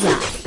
Bullseye.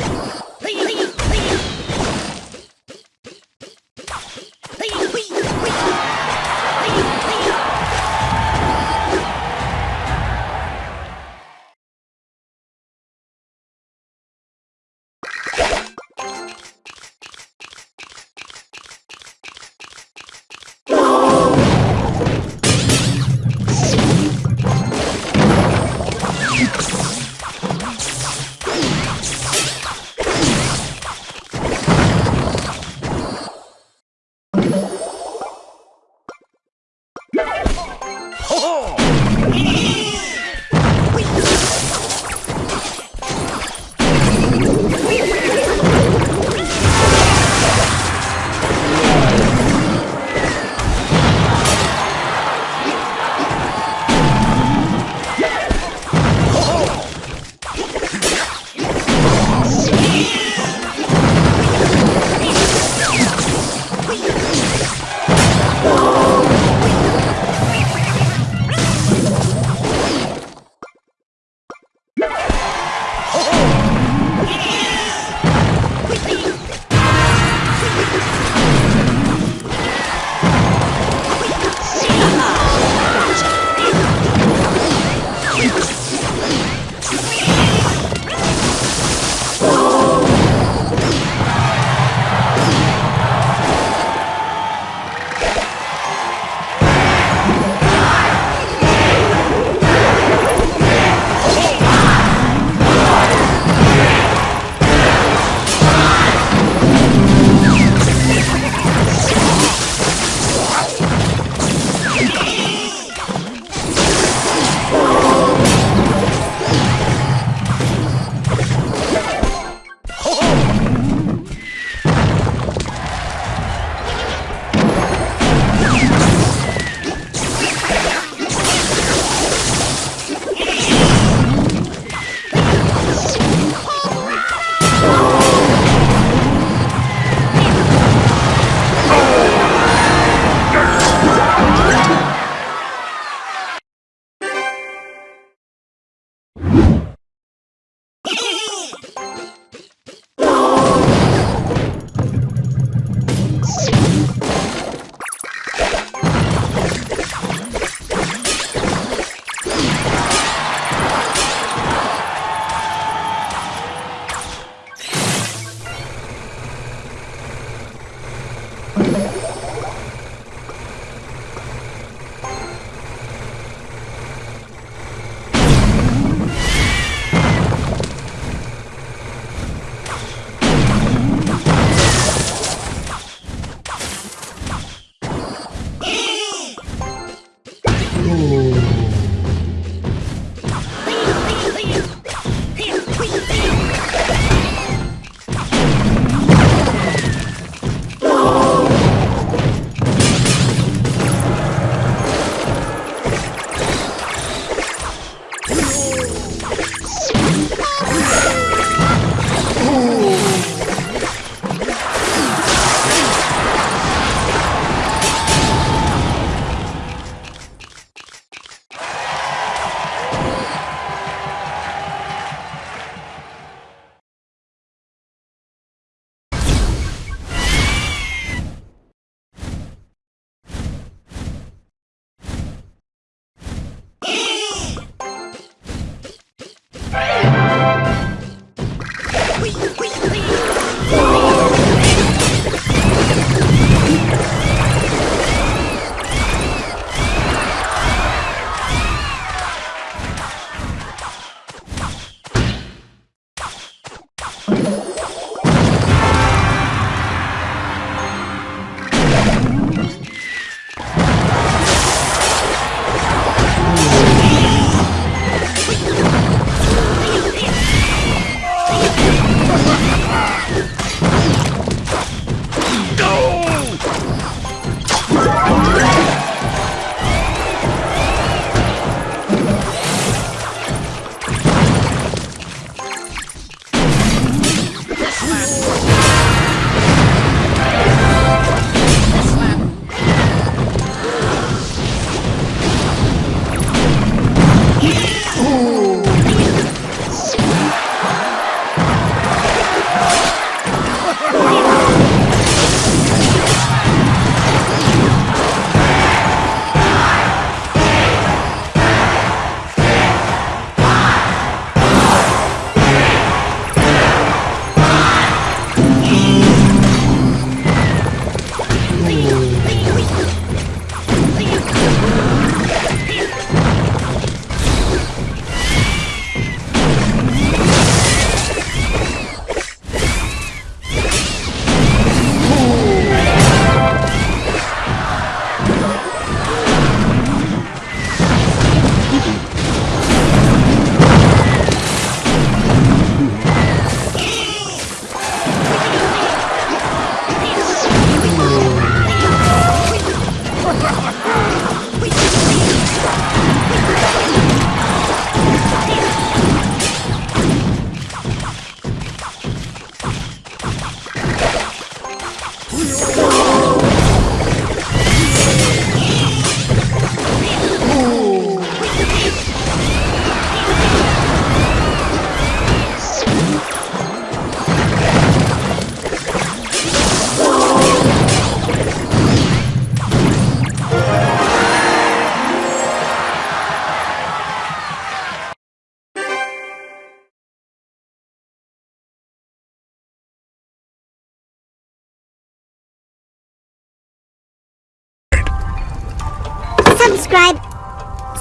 Subscribe,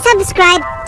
subscribe,